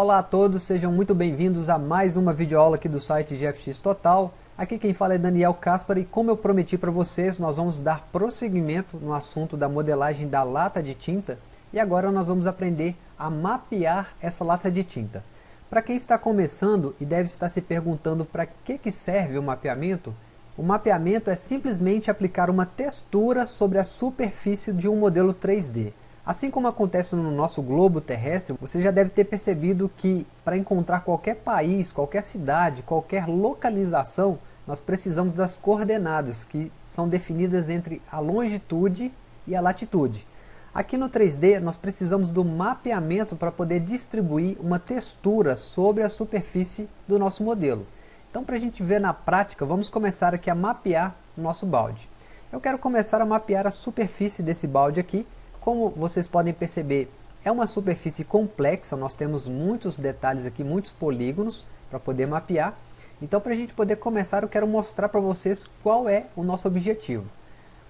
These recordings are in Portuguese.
Olá a todos, sejam muito bem-vindos a mais uma videoaula aqui do site GFX Total. Aqui quem fala é Daniel Caspar e como eu prometi para vocês, nós vamos dar prosseguimento no assunto da modelagem da lata de tinta e agora nós vamos aprender a mapear essa lata de tinta. Para quem está começando e deve estar se perguntando para que, que serve o mapeamento, o mapeamento é simplesmente aplicar uma textura sobre a superfície de um modelo 3D. Assim como acontece no nosso globo terrestre, você já deve ter percebido que para encontrar qualquer país, qualquer cidade, qualquer localização, nós precisamos das coordenadas, que são definidas entre a longitude e a latitude. Aqui no 3D nós precisamos do mapeamento para poder distribuir uma textura sobre a superfície do nosso modelo. Então para a gente ver na prática, vamos começar aqui a mapear o nosso balde. Eu quero começar a mapear a superfície desse balde aqui, como vocês podem perceber, é uma superfície complexa, nós temos muitos detalhes aqui, muitos polígonos para poder mapear. Então para a gente poder começar eu quero mostrar para vocês qual é o nosso objetivo.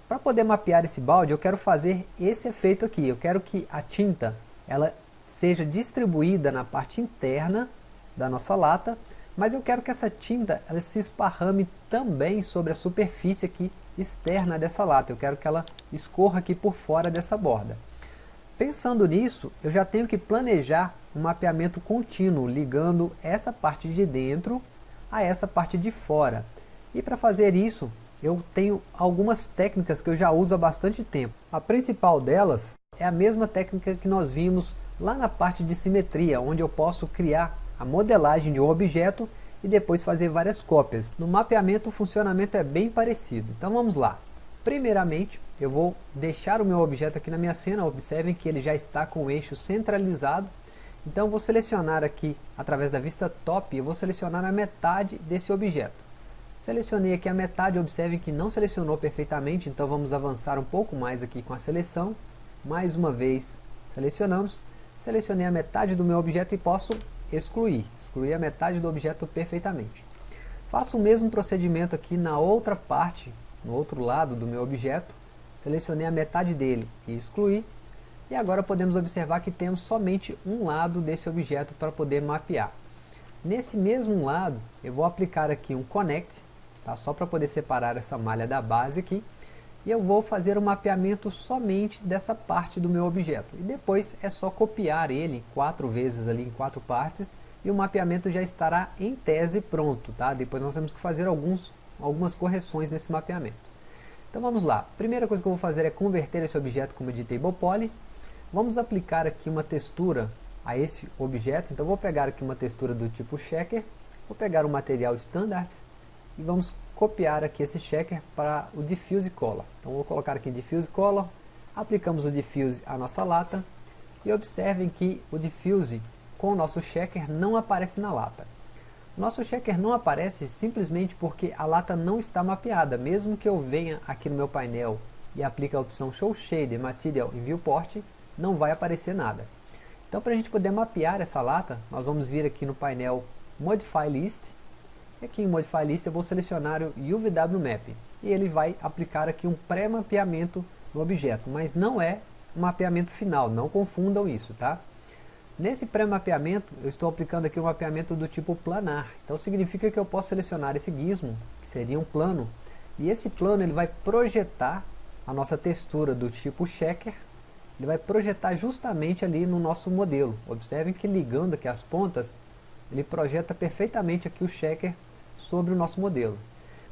Para poder mapear esse balde eu quero fazer esse efeito aqui, eu quero que a tinta ela seja distribuída na parte interna da nossa lata, mas eu quero que essa tinta ela se esparrame também sobre a superfície aqui externa dessa lata. Eu quero que ela escorra aqui por fora dessa borda. Pensando nisso, eu já tenho que planejar um mapeamento contínuo, ligando essa parte de dentro a essa parte de fora. E para fazer isso, eu tenho algumas técnicas que eu já uso há bastante tempo. A principal delas é a mesma técnica que nós vimos lá na parte de simetria, onde eu posso criar a modelagem de um objeto e depois fazer várias cópias. No mapeamento o funcionamento é bem parecido. Então vamos lá. Primeiramente, eu vou deixar o meu objeto aqui na minha cena. Observem que ele já está com o eixo centralizado. Então vou selecionar aqui, através da vista top, eu vou selecionar a metade desse objeto. Selecionei aqui a metade, observem que não selecionou perfeitamente, então vamos avançar um pouco mais aqui com a seleção. Mais uma vez, selecionamos. Selecionei a metade do meu objeto e posso excluir, excluir a metade do objeto perfeitamente. Faço o mesmo procedimento aqui na outra parte, no outro lado do meu objeto, selecionei a metade dele e excluí, e agora podemos observar que temos somente um lado desse objeto para poder mapear. Nesse mesmo lado, eu vou aplicar aqui um Connect, tá? só para poder separar essa malha da base aqui, e eu vou fazer o um mapeamento somente dessa parte do meu objeto. E depois é só copiar ele quatro vezes ali em quatro partes e o mapeamento já estará em tese pronto. Tá? Depois nós temos que fazer alguns, algumas correções nesse mapeamento. Então vamos lá. Primeira coisa que eu vou fazer é converter esse objeto como editable poly. Vamos aplicar aqui uma textura a esse objeto. Então vou pegar aqui uma textura do tipo checker. Vou pegar o material standard e vamos copiar aqui esse checker para o diffuse color. Então vou colocar aqui diffuse color, aplicamos o diffuse à nossa lata e observem que o diffuse com o nosso checker não aparece na lata. Nosso checker não aparece simplesmente porque a lata não está mapeada, mesmo que eu venha aqui no meu painel e aplique a opção Show Shader Material em Viewport, não vai aparecer nada. Então para a gente poder mapear essa lata, nós vamos vir aqui no painel Modify List aqui em Modify List eu vou selecionar o UVW Map. E ele vai aplicar aqui um pré-mapeamento no objeto, mas não é um mapeamento final, não confundam isso, tá? Nesse pré-mapeamento, eu estou aplicando aqui um mapeamento do tipo planar. Então significa que eu posso selecionar esse gizmo, que seria um plano, e esse plano ele vai projetar a nossa textura do tipo checker, ele vai projetar justamente ali no nosso modelo. Observem que ligando aqui as pontas, ele projeta perfeitamente aqui o checker sobre o nosso modelo.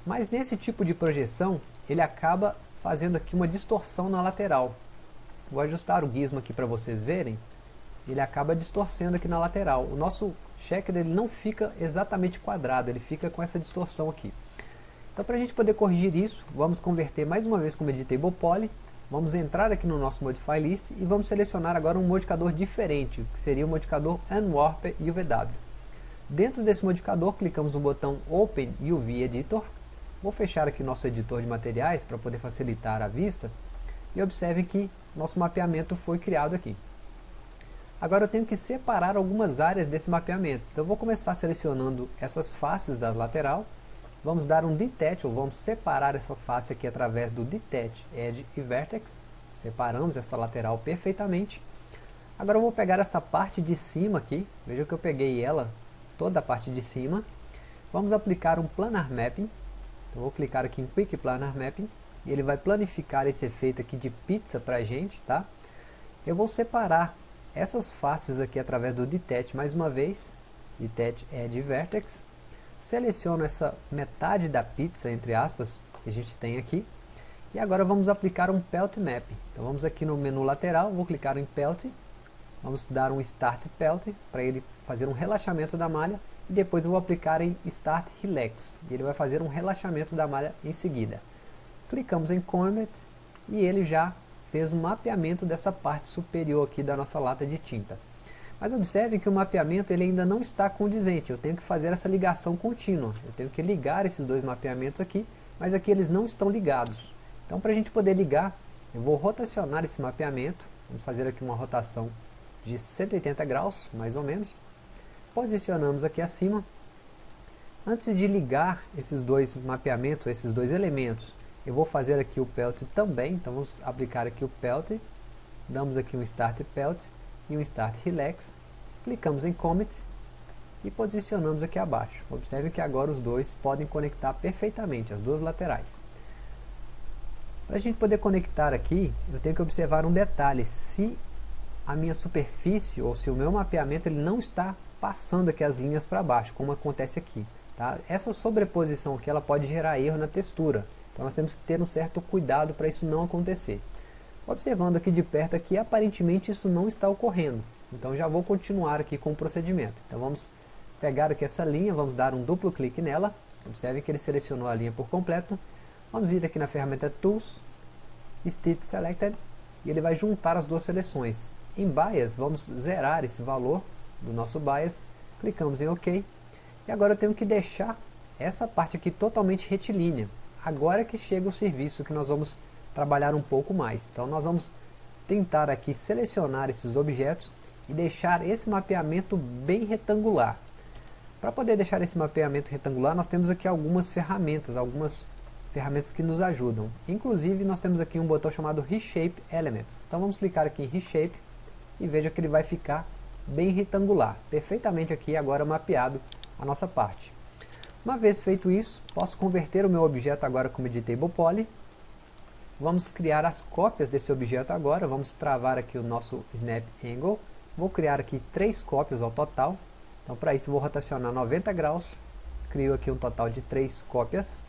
Mas nesse tipo de projeção, ele acaba fazendo aqui uma distorção na lateral. Vou ajustar o gizmo aqui para vocês verem. Ele acaba distorcendo aqui na lateral. O nosso checker ele não fica exatamente quadrado, ele fica com essa distorção aqui. Então para a gente poder corrigir isso, vamos converter mais uma vez como Editable Poly. Vamos entrar aqui no nosso Modify List e vamos selecionar agora um modificador diferente, que seria o modificador Unwarp UVW. Dentro desse modificador, clicamos no botão Open UV Editor. Vou fechar aqui nosso editor de materiais para poder facilitar a vista. E observem que nosso mapeamento foi criado aqui. Agora eu tenho que separar algumas áreas desse mapeamento. Então eu vou começar selecionando essas faces da lateral. Vamos dar um Detach, ou vamos separar essa face aqui através do Detach Edge e Vertex. Separamos essa lateral perfeitamente. Agora eu vou pegar essa parte de cima aqui, veja que eu peguei ela, toda a parte de cima. Vamos aplicar um Planar Mapping. Eu vou clicar aqui em Quick Planar Mapping, e ele vai planificar esse efeito aqui de pizza para a gente, tá? Eu vou separar essas faces aqui através do Detach mais uma vez, Detach Edge Vertex, seleciono essa metade da pizza, entre aspas, que a gente tem aqui, e agora vamos aplicar um Pelt Map. Então vamos aqui no menu lateral, vou clicar em Pelt, vamos dar um Start Pelt, para ele fazer um relaxamento da malha, e depois eu vou aplicar em Start Relax, e ele vai fazer um relaxamento da malha em seguida. Clicamos em Comet, e ele já fez um mapeamento dessa parte superior aqui da nossa lata de tinta. Mas observe que o mapeamento ele ainda não está condizente, eu tenho que fazer essa ligação contínua. Eu tenho que ligar esses dois mapeamentos aqui, mas aqui eles não estão ligados. Então para a gente poder ligar, eu vou rotacionar esse mapeamento, vamos fazer aqui uma rotação de 180 graus, mais ou menos. Posicionamos aqui acima. Antes de ligar esses dois mapeamentos, esses dois elementos, eu vou fazer aqui o Pelt também, então vamos aplicar aqui o Pelt, damos aqui um Start Pelt, e um Start Relax, clicamos em Commit e posicionamos aqui abaixo. Observe que agora os dois podem conectar perfeitamente, as duas laterais. Para a gente poder conectar aqui, eu tenho que observar um detalhe, se a minha superfície ou se o meu mapeamento ele não está passando aqui as linhas para baixo, como acontece aqui. Tá? Essa sobreposição aqui ela pode gerar erro na textura, então nós temos que ter um certo cuidado para isso não acontecer. Observando aqui de perto aqui, aparentemente isso não está ocorrendo. Então já vou continuar aqui com o procedimento. Então vamos pegar aqui essa linha, vamos dar um duplo clique nela. Observe que ele selecionou a linha por completo. Vamos vir aqui na ferramenta Tools, Stitch Selected, e ele vai juntar as duas seleções. Em Bias, vamos zerar esse valor do nosso Bias, clicamos em OK, e agora eu tenho que deixar essa parte aqui totalmente retilínea. Agora que chega o serviço que nós vamos trabalhar um pouco mais. Então nós vamos tentar aqui selecionar esses objetos e deixar esse mapeamento bem retangular. Para poder deixar esse mapeamento retangular, nós temos aqui algumas ferramentas, algumas ferramentas que nos ajudam. Inclusive, nós temos aqui um botão chamado Reshape Elements. Então vamos clicar aqui em Reshape e veja que ele vai ficar bem retangular, perfeitamente aqui agora mapeado a nossa parte. Uma vez feito isso, posso converter o meu objeto agora como Editable Poly Vamos criar as cópias desse objeto agora, vamos travar aqui o nosso Snap Angle. Vou criar aqui três cópias ao total. Então para isso vou rotacionar 90 graus, crio aqui um total de três cópias.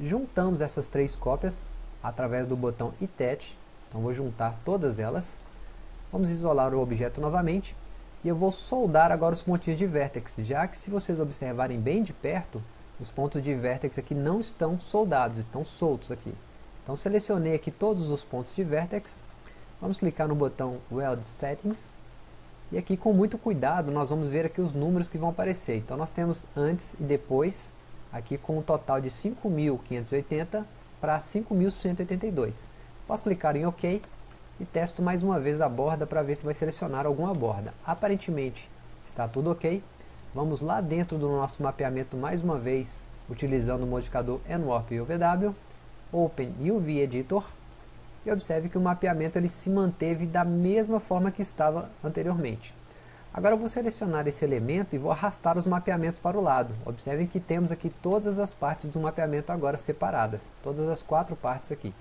Juntamos essas três cópias através do botão Attach, então vou juntar todas elas. Vamos isolar o objeto novamente e eu vou soldar agora os pontinhos de vértex, já que se vocês observarem bem de perto, os pontos de vértex aqui não estão soldados, estão soltos aqui. Então selecionei aqui todos os pontos de vertex, vamos clicar no botão Weld Settings, e aqui com muito cuidado nós vamos ver aqui os números que vão aparecer. Então nós temos antes e depois, aqui com um total de 5.580 para 5.182. Posso clicar em OK e testo mais uma vez a borda para ver se vai selecionar alguma borda. Aparentemente está tudo ok. Vamos lá dentro do nosso mapeamento mais uma vez, utilizando o modificador NWARP e UVW. Open UV Editor e observe que o mapeamento ele se manteve da mesma forma que estava anteriormente. Agora eu vou selecionar esse elemento e vou arrastar os mapeamentos para o lado. Observem que temos aqui todas as partes do mapeamento agora separadas, todas as quatro partes aqui.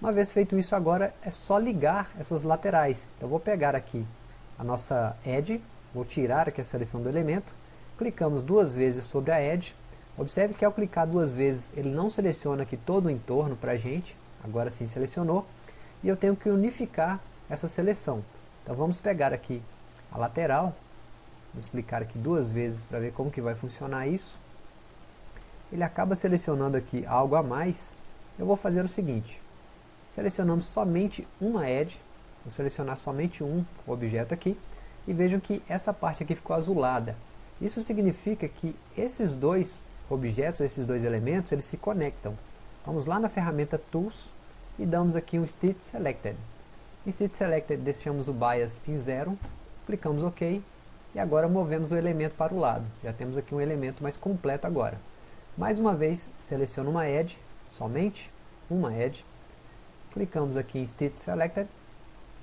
Uma vez feito isso agora é só ligar essas laterais. Então vou pegar aqui a nossa Edge, vou tirar aqui a seleção do elemento, clicamos duas vezes sobre a Edge, Observe que ao clicar duas vezes, ele não seleciona aqui todo o entorno para a gente, agora sim selecionou, e eu tenho que unificar essa seleção. Então vamos pegar aqui a lateral, vamos clicar aqui duas vezes para ver como que vai funcionar isso. Ele acaba selecionando aqui algo a mais, eu vou fazer o seguinte, selecionamos somente uma edge, vou selecionar somente um objeto aqui, e vejam que essa parte aqui ficou azulada. Isso significa que esses dois objetos, esses dois elementos, eles se conectam. Vamos lá na ferramenta Tools e damos aqui um Stitch Selected. Em Stitch Selected deixamos o Bias em zero, clicamos OK e agora movemos o elemento para o lado. Já temos aqui um elemento mais completo agora. Mais uma vez, seleciono uma Edge, somente uma Edge, clicamos aqui em Stitch Selected,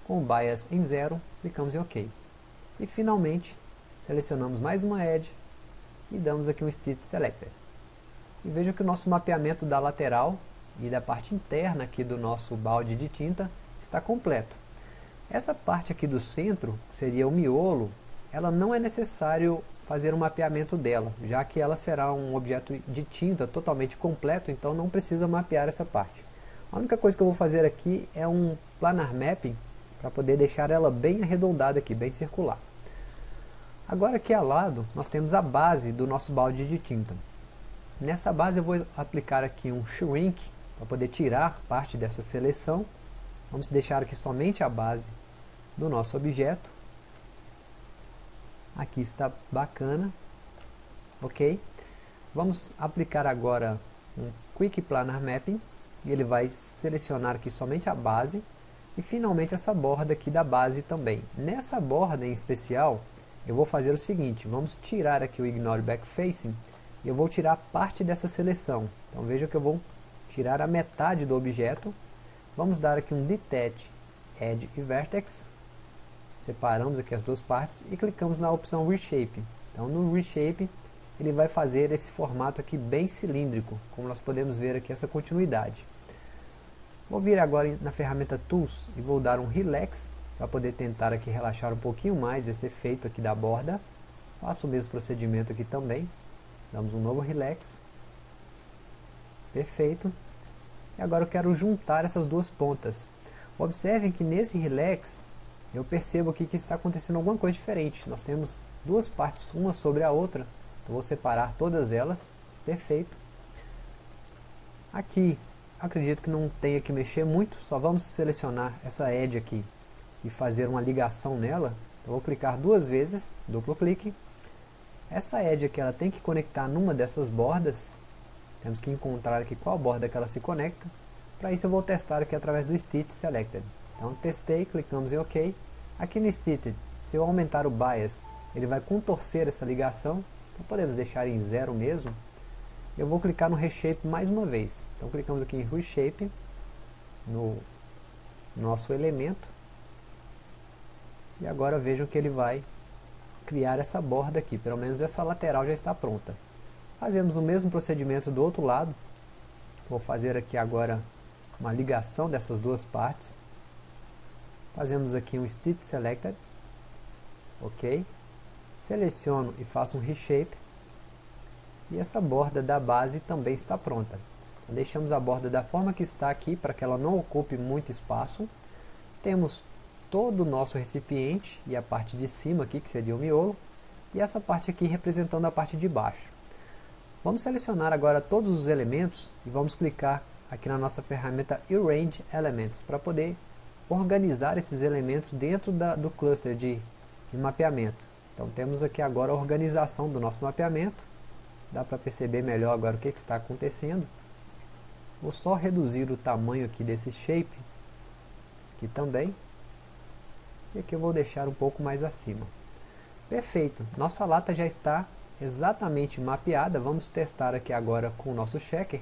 com Bias em zero, clicamos em OK. E finalmente, selecionamos mais uma Edge e damos aqui um Stitch Selector. E veja que o nosso mapeamento da lateral e da parte interna aqui do nosso balde de tinta está completo. Essa parte aqui do centro, que seria o miolo, ela não é necessário fazer um mapeamento dela, já que ela será um objeto de tinta totalmente completo, então não precisa mapear essa parte. A única coisa que eu vou fazer aqui é um planar mapping, para poder deixar ela bem arredondada aqui, bem circular. Agora aqui ao lado, nós temos a base do nosso balde de tinta. Nessa base eu vou aplicar aqui um shrink, para poder tirar parte dessa seleção. Vamos deixar aqui somente a base do nosso objeto. Aqui está bacana. Ok? Vamos aplicar agora um Quick Planar Mapping. E ele vai selecionar aqui somente a base. E finalmente essa borda aqui da base também. Nessa borda em especial, eu vou fazer o seguinte. Vamos tirar aqui o Ignore Backfacing. E eu vou tirar parte dessa seleção. Então veja que eu vou tirar a metade do objeto. Vamos dar aqui um Detach Edge e Vertex. Separamos aqui as duas partes e clicamos na opção Reshape. Então no Reshape ele vai fazer esse formato aqui bem cilíndrico, como nós podemos ver aqui essa continuidade. Vou vir agora na ferramenta Tools e vou dar um Relax, para poder tentar aqui relaxar um pouquinho mais esse efeito aqui da borda. Faço o mesmo procedimento aqui também. Damos um novo Relax. Perfeito. E agora eu quero juntar essas duas pontas. Observem que nesse relax, eu percebo aqui que está acontecendo alguma coisa diferente. Nós temos duas partes, uma sobre a outra. Então vou separar todas elas. Perfeito. Aqui, acredito que não tenha que mexer muito. Só vamos selecionar essa edge aqui e fazer uma ligação nela. Então vou clicar duas vezes, duplo clique. Essa edge aqui ela tem que conectar numa dessas bordas temos que encontrar aqui qual borda que ela se conecta. Para isso eu vou testar aqui através do Stitch Selected. Então testei, clicamos em OK. Aqui no Stitch, se eu aumentar o Bias, ele vai contorcer essa ligação. Então podemos deixar em zero mesmo. Eu vou clicar no Reshape mais uma vez. Então clicamos aqui em Reshape, no nosso elemento. E agora vejam que ele vai criar essa borda aqui. Pelo menos essa lateral já está pronta. Fazemos o mesmo procedimento do outro lado. Vou fazer aqui agora uma ligação dessas duas partes. Fazemos aqui um Stitch Selected. Ok. Seleciono e faço um Reshape. E essa borda da base também está pronta. Deixamos a borda da forma que está aqui, para que ela não ocupe muito espaço. Temos todo o nosso recipiente e a parte de cima aqui, que seria o miolo. E essa parte aqui representando a parte de baixo. Vamos selecionar agora todos os elementos e vamos clicar aqui na nossa ferramenta Arrange Elements para poder organizar esses elementos dentro da, do cluster de, de mapeamento. Então temos aqui agora a organização do nosso mapeamento. Dá para perceber melhor agora o que, que está acontecendo. Vou só reduzir o tamanho aqui desse shape, aqui também. E aqui eu vou deixar um pouco mais acima. Perfeito, nossa lata já está exatamente mapeada. Vamos testar aqui agora com o nosso checker.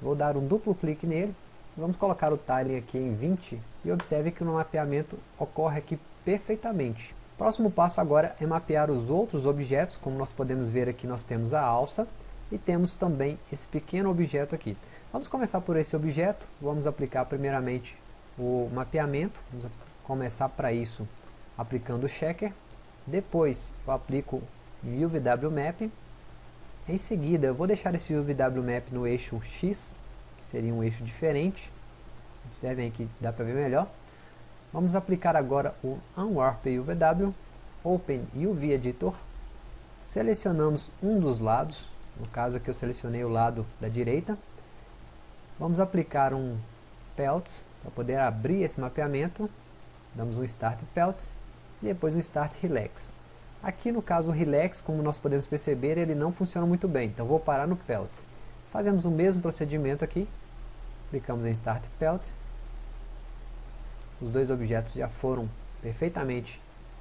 Vou dar um duplo clique nele. Vamos colocar o tiling aqui em 20 e observe que o mapeamento ocorre aqui perfeitamente. Próximo passo agora é mapear os outros objetos, como nós podemos ver aqui nós temos a alça e temos também esse pequeno objeto aqui. Vamos começar por esse objeto, vamos aplicar primeiramente o mapeamento, vamos começar para isso aplicando o checker, depois eu aplico UVW Map. Em seguida, eu vou deixar esse UVW Map no eixo X, que seria um eixo diferente. Observem que dá para ver melhor. Vamos aplicar agora o Unwarp UVW, Open UV Editor. Selecionamos um dos lados, no caso aqui eu selecionei o lado da direita. Vamos aplicar um Pelt para poder abrir esse mapeamento. Damos um Start Pelt e depois um Start Relax. Aqui no caso o Relax, como nós podemos perceber, ele não funciona muito bem, então vou parar no Pelt. Fazemos o mesmo procedimento aqui, clicamos em Start Pelt. Os dois objetos já foram perfeitamente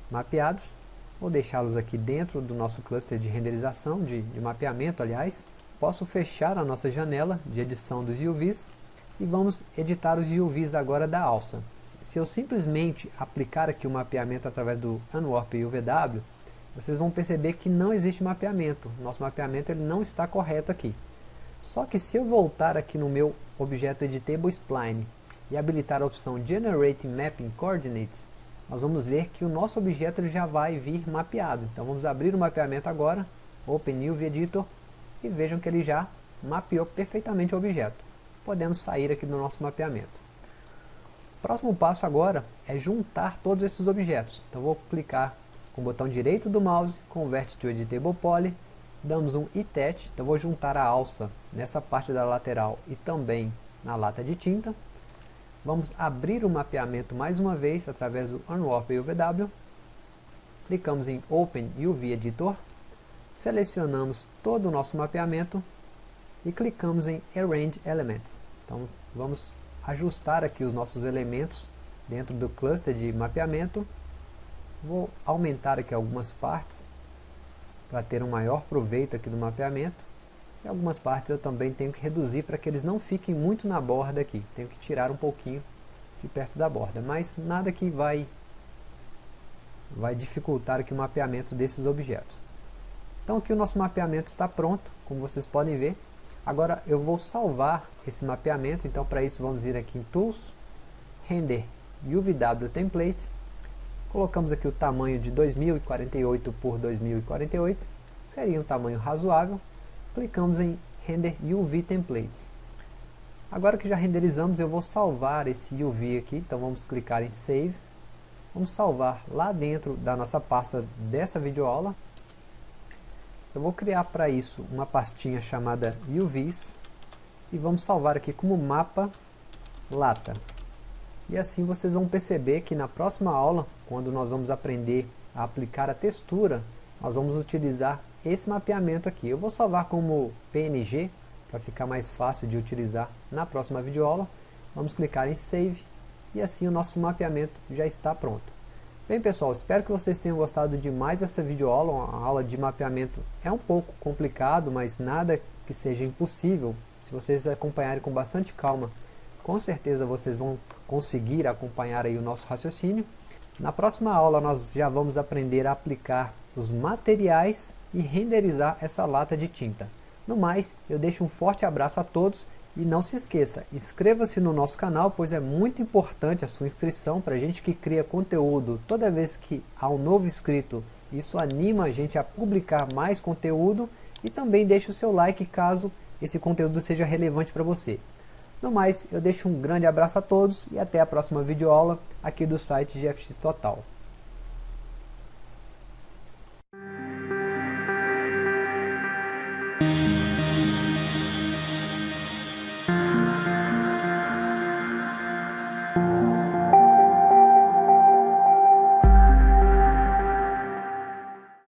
mapeados. Vou deixá-los aqui dentro do nosso cluster de renderização, de, de mapeamento aliás. Posso fechar a nossa janela de edição dos UVs e vamos editar os UVs agora da alça. se eu simplesmente aplicar aqui o mapeamento através do Unwarp UVW, vocês vão perceber que não existe mapeamento. Nosso mapeamento ele não está correto aqui. Só que se eu voltar aqui no meu objeto Editable Spline e habilitar a opção Generate Mapping Coordinates, nós vamos ver que o nosso objeto já vai vir mapeado. Então vamos abrir o mapeamento agora, Open UV Editor, e vejam que ele já mapeou perfeitamente o objeto. Podemos sair aqui do nosso mapeamento. O próximo passo agora é juntar todos esses objetos. Então vou clicar com o botão direito do mouse, Convert to Editable Poly, damos um ITET, então vou juntar a alça nessa parte da lateral e também na lata de tinta. Vamos abrir o mapeamento mais uma vez através do Unwarp UVW, clicamos em Open UV Editor, selecionamos todo o nosso mapeamento e clicamos em Arrange Elements. Então vamos ajustar aqui os nossos elementos dentro do cluster de mapeamento. Vou aumentar aqui algumas partes para ter um maior proveito aqui do mapeamento. E algumas partes eu também tenho que reduzir para que eles não fiquem muito na borda aqui. Tenho que tirar um pouquinho de perto da borda, mas nada que vai, vai dificultar aqui o mapeamento desses objetos. Então aqui o nosso mapeamento está pronto, como vocês podem ver. Agora eu vou salvar esse mapeamento, então para isso vamos vir aqui em Tools, Render UVW Template, colocamos aqui o tamanho de 2048 por 2048, seria um tamanho razoável, clicamos em Render UV Template. Agora que já renderizamos, eu vou salvar esse UV aqui, então vamos clicar em Save, vamos salvar lá dentro da nossa pasta dessa videoaula, eu vou criar para isso uma pastinha chamada UVs e vamos salvar aqui como mapa lata. E assim vocês vão perceber que na próxima aula, quando nós vamos aprender a aplicar a textura, nós vamos utilizar esse mapeamento aqui. Eu vou salvar como PNG, para ficar mais fácil de utilizar na próxima videoaula. Vamos clicar em Save e assim o nosso mapeamento já está pronto. Bem pessoal, espero que vocês tenham gostado de mais essa videoaula, a aula de mapeamento é um pouco complicado, mas nada que seja impossível, se vocês acompanharem com bastante calma, com certeza vocês vão conseguir acompanhar aí o nosso raciocínio. Na próxima aula nós já vamos aprender a aplicar os materiais e renderizar essa lata de tinta. No mais, eu deixo um forte abraço a todos e não se esqueça, inscreva-se no nosso canal, pois é muito importante a sua inscrição para a gente que cria conteúdo. Toda vez que há um novo inscrito, isso anima a gente a publicar mais conteúdo e também deixe o seu like caso esse conteúdo seja relevante para você. No mais, eu deixo um grande abraço a todos e até a próxima videoaula aqui do site GFX Total.